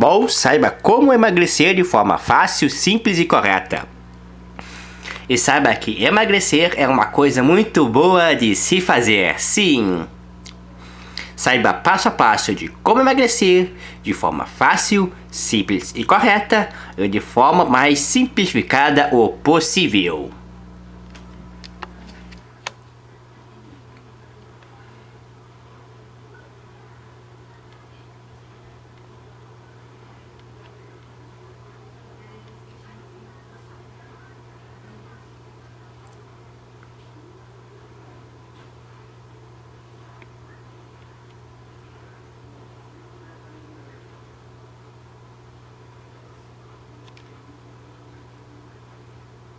Bom, saiba como emagrecer de forma fácil, simples e correta. E saiba que emagrecer é uma coisa muito boa de se fazer, sim! Saiba passo a passo de como emagrecer de forma fácil, simples e correta, e de forma mais simplificada o possível.